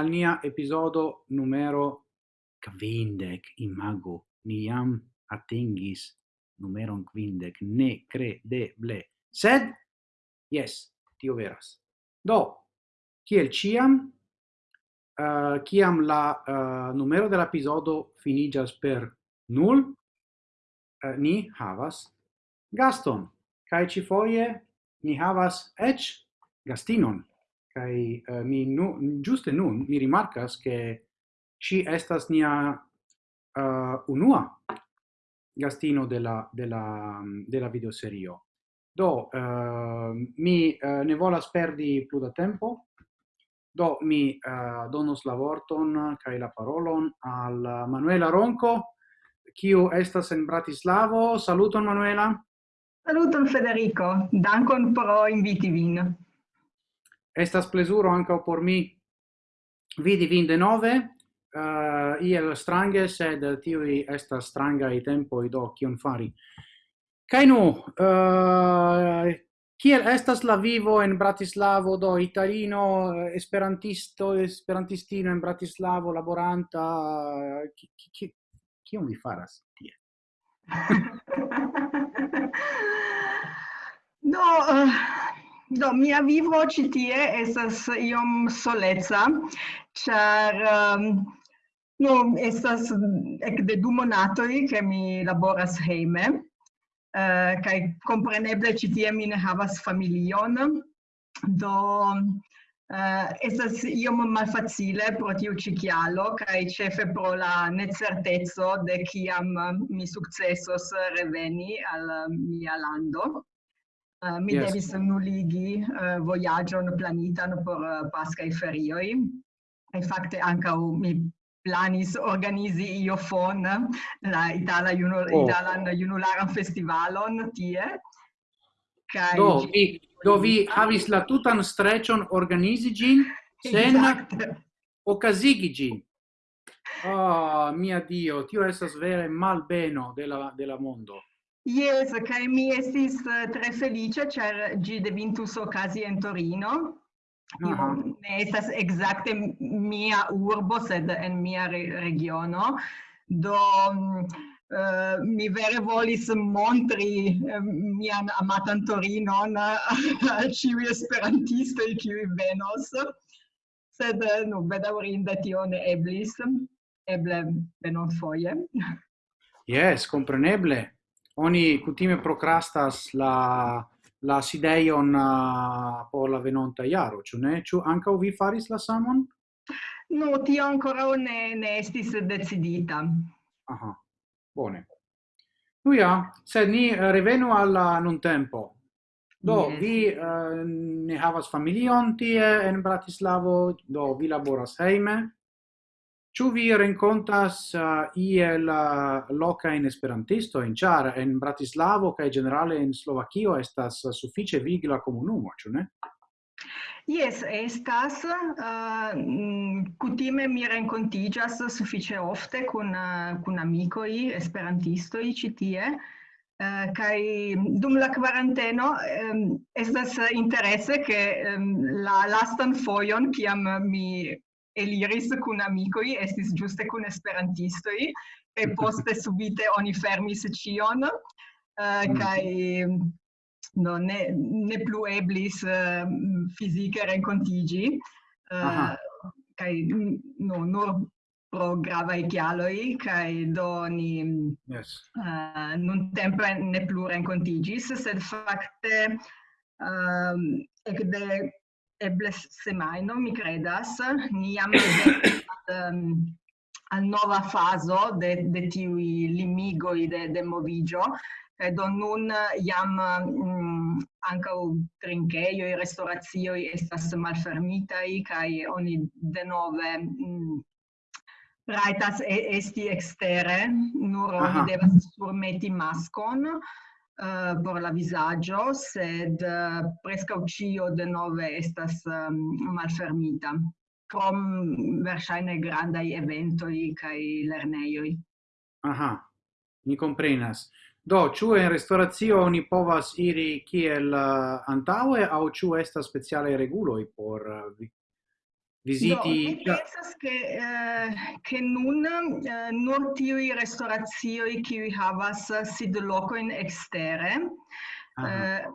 al nia episodo numero quindec, imago, ni jam atingis numeron quindec, ne credeble. Sed, yes, tio veras. Do, kiel ciam, uh, eh, ciam la uh, numero dell'episodio finigas per nul, uh, eh, ni havas gaston, cae ci foie ni havas ec gastinon. Kai uh, mi nu giuste nun mi rimarcas che ci estas nia uh, unua gastino della della della videoserio. Do uh, mi uh, ne volas perdi plu da tempo. Do mi uh, donos la vorton kai la parolon al Manuela Ronco, kiu estas en Bratislavo. Saluton Manuela. Saluton Federico, dankon pro inviti vin. Estas plezuro anca por mi vidi vin denove, uh, eh, iel strange, sed tiui estas strangai i do kion fari. Kai nu, uh, kiel estas la vivo en Bratislavo, do italino, esperantisto, esperantistino en Bratislavo, laboranta, kion vi faras tie? no, uh... Do, mia vivo ci tie estas iom soleca, char um, no, estas ec de du monatoi che mi laboras heime, uh, kai compreneble ci tie mi ne havas familion, do uh, estas iom malfacile pro tiu ci chialo, kai cefe pro la necertezzo de ciam mi successos reveni al mia lando. Uh, mi yes. devis nuligi uh, eh, voyagion planitan por eh, uh, Pascai ferioi. E fakte anca mi planis organizi io fon la Itala Juno oh. Italan Junularan Festivalon tie. Kai do, vi, do vi havis la tutan strecion organizi gin sen exacte. okazigi gin. Oh, ah, mia Dio, tio esas vere malbeno della, della mondo. Yes, kai mi estis eh, tre felice, cer gi devintus ocasi en Torino. Uh -huh. Io ne estas exacte mia urbo, sed en mia re regiono. Do uh, mi vere volis montri uh, mian amatan Torinon al ciui esperantistoi ciui venos. Sed, nu, bedaurinde tio ne eblis. Eble venon foie. Yes, compreneble oni kutime procrastas la la sideion uh, por la venonta iaro, ĉu ne? Ĉu ankaŭ vi faris la samon? No, tio ancora ne, ne estis decidita. Aha, bone. Nu ja, sed ni uh, revenu alla nun tempo. Do, yes. vi uh, ne havas familion tie en Bratislavo, do vi laboras heime. Ĉu vi renkontas uh, iel uh, loca in esperantisto in Ĉar en Bratislavo kaj generale en Slovakio estas uh, sufiĉe vigla komunumo, ĉu ne? Yes, estas uh, kutime mi renkontiĝas sufiĉe ofte kun uh, kun amikoj esperantistoj ĉi tie. Uh, kai dum la quaranteno um, estas interesse che um, la lastan foion kiam mi eliris kun amicoi, estis giuste kun esperantistoi, e poste subite oni fermis cion, eh, mm. uh, kai no, ne, ne plu eblis eh, uh, fisica rencontigi, eh, uh, kai no, nur pro gravae chialoi, kai do ni yes. uh, nun tempe ne plu rencontigis, sed facte um, ecde eble semaino, mi credas, ni am um, al nova fazo de, de tiui limigoi de, de movigio, credo nun iam um, mm, ancau trinkeioi, restaurazioi estas malfermitai, kai oni denove mm, um, raitas esti extere, nur oni devas surmeti maskon, uh, por la visaggio, sed eh, uh, presca cio de nove estas um, malfermita. Crom versaine grandai eventoi cae lerneioi. Aha, mi comprenas. Do, ciu in restauratio oni povas iri kiel eh, uh, antaue, au ciu estas speciale reguloi por uh, visiti no, pensas che eh, che nun eh, nur tiui restorazioi qui havas sid loco in extere uh -huh. eh,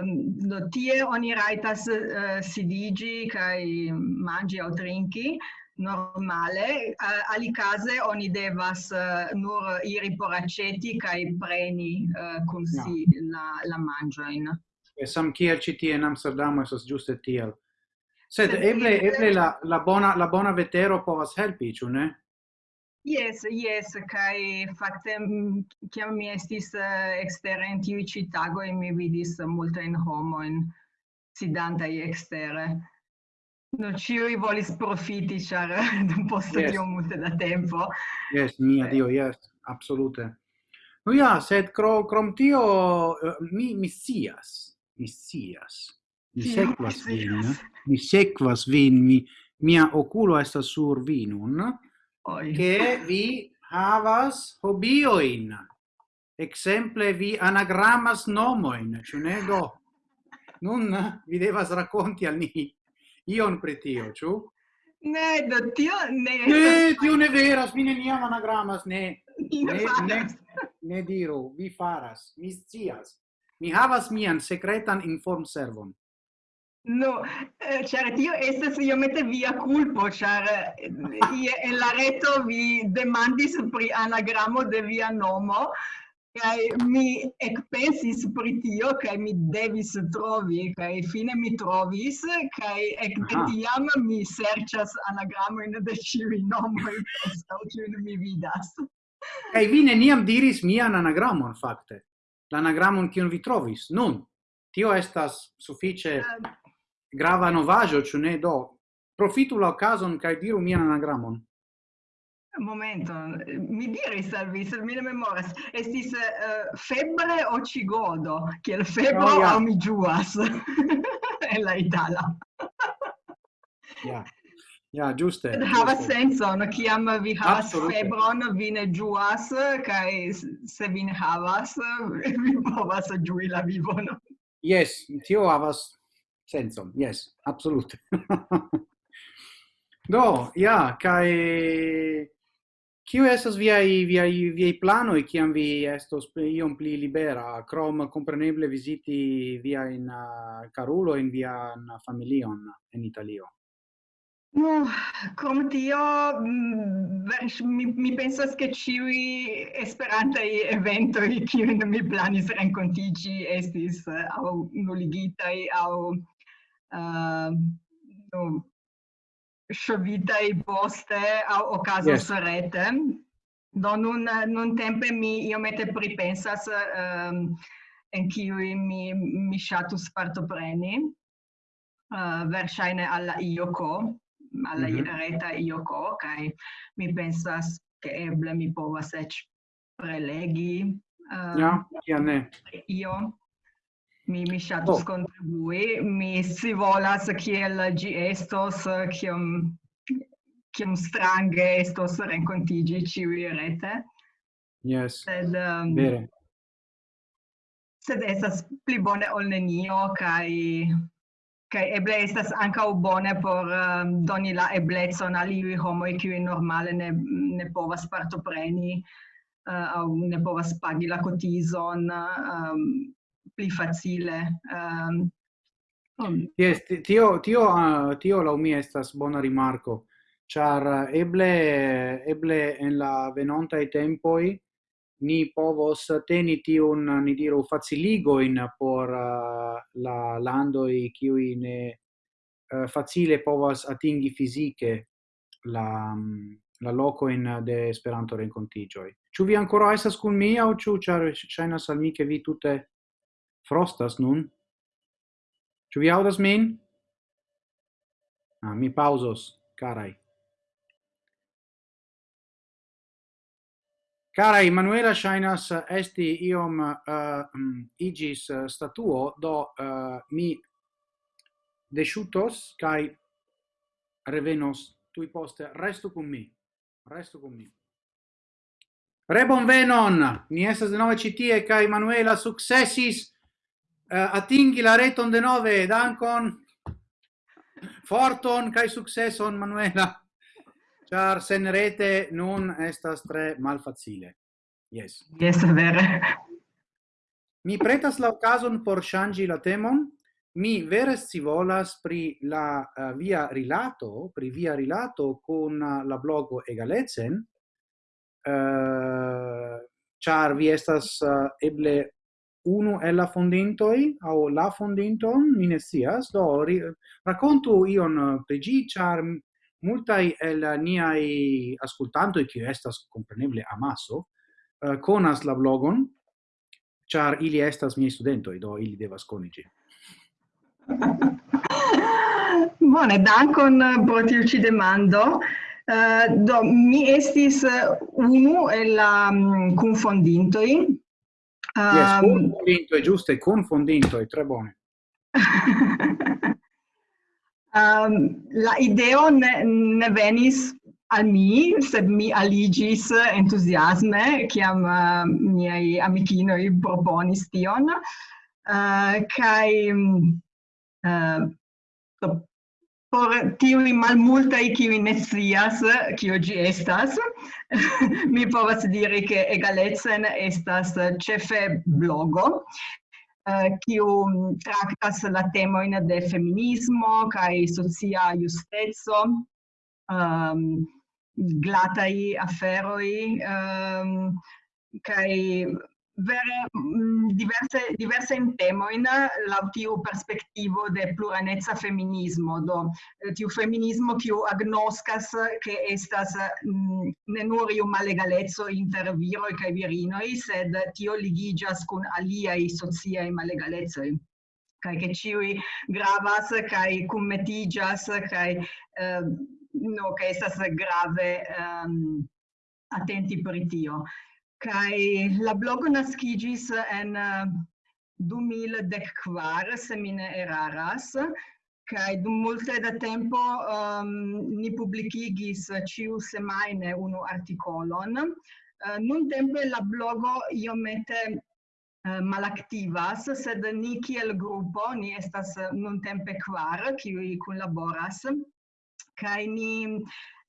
um, tie oni raitas uh, sidigi kai mangi au trinki normale uh, ali case oni devas uh, nur iri por aceti kai preni eh, uh, kun si no. la la mangioin e sam kiel ci tie in amsterdam esas giuste tiel Sed eble eble la la bona la bona vetero povas helpi, ĉu ne? Yes, yes, kai fakte kiam mi estis uh, ekstere en tiu ĉi tago mi vidis in sidanta sidantaj ekstere. No ciui volis profiti, char dum posto yes. tio multe da tempo. Yes, mia Dio, yes, absolute. No ja, sed cro, crom tio, uh, mi, mi sias, mi sias, Mi sequas vin, mi sequas vin, mi, mia oculo estas sur vinun, Oi. che vi havas hobioin. Exemple, vi anagrammas nomoin, ciu ne do? Nun vi devas racconti al ni ion pretio, ciu? Ne, do tio ne. Ne, tio ne veras, mi neniam anagrammas, ne. Ne, ne, ne diru, vi faras, mi scias. Mi havas mian secretan inform servon. No, eh, char tio estas iomete via culpo, char eh, ie la reto vi demandis pri anagramo de via nomo, kai mi ekpensis pri tio kai mi devis trovi kai fine mi trovis kai ek de tiam mi serĉas anagramojn de ĉiuj nomoj kiujn mi vidas. Kai vi neniam diris mian anagramon fakte. La anagramon kiun vi trovis. Nun tio estas sufiĉe uh, grava novaggio, ĉu ne do. Profitu la okazon kaj diru mian anagramon. Un momento, mi diris al vi, mi ne memoras, estis uh, febre o cigodo, kiel febro oh, yeah. o mi giuas, en la itala. ja, ja, giuste. Havas senson, kiam vi havas febron, vi ne giuas, kai se vi ne havas, vi povas giui la vivon. Yes, tio havas senso yes, absolute. Do, ja, kai kiu estas viai viai viai e kiam vi estos iom pli libera, crom compreneble visiti via in uh, Carulo in via in familion in Italio. No, com tio, mm, mi, mi pensas che ciui esperantai eventoi kiun mi planis rencontigi estis uh, au nuligitai au uh, nu, i poste o caso yes. rete. Do nun, nun tempe mi iomete pripensas um, en kiui mi, mi shatus partopreni, uh, versaine alla IOCO, alla mm -hmm. reta IOCO, kai mi pensas che eble mi povas ec prelegi. Uh, ja, ja ne. Io mi mi shatus oh. contribui mi si volas kiel gi estos kiom kiom strange estos rencontigi ci rete. Yes. Sed um, vere. sed estas pli bone ol nenio kai kai eble estas ankaŭ bone por um, doni la eblecon al iuj homoj kiuj normale ne ne povas partopreni uh, au ne povas pagi la cotizon um, pli facile um, um. Yes, tio tio uh, tio la mi estas bona rimarco char eh, eble eble en la venonta e tempoi ni povos teni tiun, eh, ni diru, faciligoin por uh, la landoi kiui ne uh, facile povas atingi fisiche la, mm, la loco in de Esperanto rencontigioi. Ciu vi ancora essa cun mia, o ciu, char shainas al mi che vi tutte frostas nun. Ĉu vi aŭdas min? Ah, mi pauzos, carai. Cara Emanuela Shainas eh, esti iom eh, mm, uh, igis eh, statuo, do uh, mi desciutos, kai revenos tui poste. resto con mi. resto con mi. Rebon venon! Ni estas de nove citie, kai Manuela successis Eh, atingi la reton de nove, dankon, forton, kai successon, Manuela, char sen rete nun estas tre malfacile. Yes. Yes, vere. Mi pretas la ocason por shangi la temon, mi vere si volas pri la uh, via rilato, pri via rilato con uh, eh, la blogo Egalecen, uh, char vi estas uh, eble uno el la fondintoi au la fondinton, mi ne sias, do ri, racconto ion pri gi char multai el niai ascoltantoi che estas compreneble amaso uh, conas la blogon char ili estas miei studentoi do ili devas conigi Bone, dankon pro tiu ci demando. Uh, do, mi estis eh, unu el la mm, um, confondintoi, Um, yes, con è giusto, è con è tre buone. um, la ideo ne, ne venis al mi, sed mi aligis entusiasme, chiam uh, miei amicinoi proponis tion, uh, kai, mm, uh, por tiui malmultai kiui ne scias eh, kio gi estas mi povas diri che egalecen estas cefe blogo eh, kiu uh, traktas la temoin de feminismo kai socia justezo, um, ehm, glatai aferoi, um, ehm, kai vere mm, diverse diverse in temo in la tiu perspectivo de pluranezza feminismo do eh, tiu feminismo kiu agnoskas ke estas mm, ne nur iu malegalezzo inter viro kaj virino sed tio ligigas kun alia i socia i malegalezzo kaj ke ciui gravas kaj kunmetiĝas kaj eh, no ke estas grave um, attenti per tio kai la blogo naskigis en eh, 2010 kvar se mi ne eraras. Kai dum multe da tempo um, ni publikigis ciu semaine unu artikolon uh, eh, nun tempe la blogo iomete eh, uh, malactivas, sed ni kiel gruppo, ni estas nun tempe kvar, kiu kunlaboras. Kai ni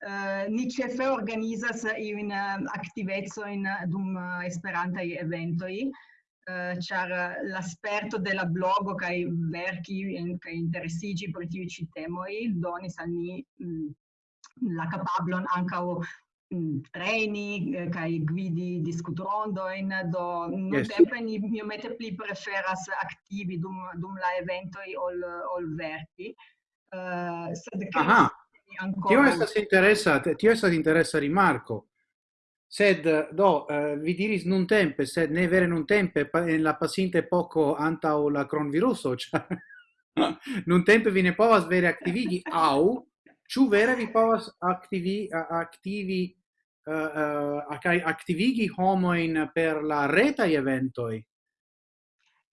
Uh, ni cefe organizas in uh, eh, aktivecojn eh, dum uh, esperanta eventoi uh, char uh, l'asperto della blogo kai verki en kai interessigi per tiu ci temoi donis al ni mm, la kapablon ankaŭ mm, um, treni kai guidi discutrondo in do non yes. ni iomete pli preferas aktivi dum dum la eventoi ol ol verki Uh, sed Aha ancora... Tio estas interessa, tio estas interessa rimarco. Sed do uh, vi diris nun tempe, sed ne vere nun tempe, pa, en la pasinte poco anta o la cronviruso, cioè nun tempe vi ne povas vere activigi au ciu vere vi povas activi activi uh, uh, activigi homoin per la reta eventoi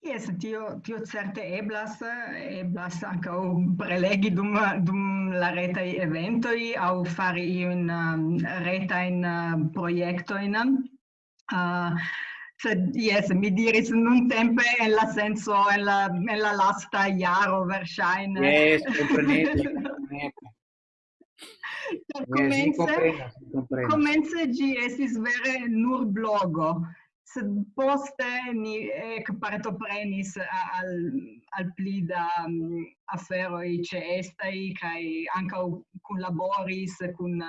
Yes, tio, tio certe eblas, eblas ancao prelegi dum, dum la retai eventoi au fari iun um, retain uh, um, proiectoin. Uh, sed, yes, mi diris nun tempe en la senso, en la, en la lasta iaro, versaine. Yes, comprenete, comprenete. Comence, comprenas, comence gi esis vere nur blogo, sed poste ni ec partoprenis al, al pli da mm, um, aferoi ce estai, cae anca collaboris cun,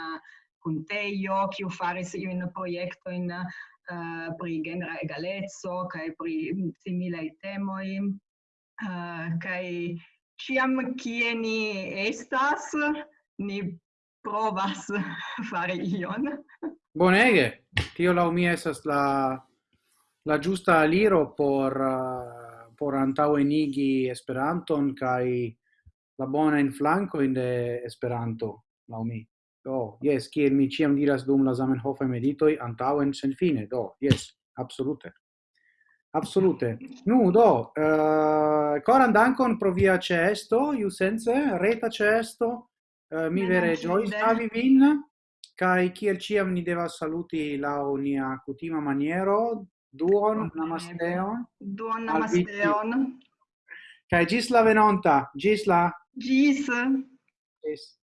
cun Teio, ciu faris in proiecto in uh, eh, pri genera egalezzo, cae pri mm, similei temoi, uh, eh, cae ciam cie ni estas, ni provas fare ion. Bonege! Tio lau mi esas la la giusta aliro por uh, por antaŭenigi Esperanton kai la bona in flanco in de Esperanto, laumi. Do, yes, ki mi ciam diras dum la Zamenhof meditoi antau en sen fine. Do, yes, absolute. Absolute. Nu, do, eh, uh, coran dankon pro via cesto, iu sense, reta cesto, uh, eh, mi vere joy stavi vin, kai kiel ciam ni devas saluti la unia cutima maniero, Duon namasteon. Duon namasteon. Kai gis la venonta, gis la. Gis. Gis.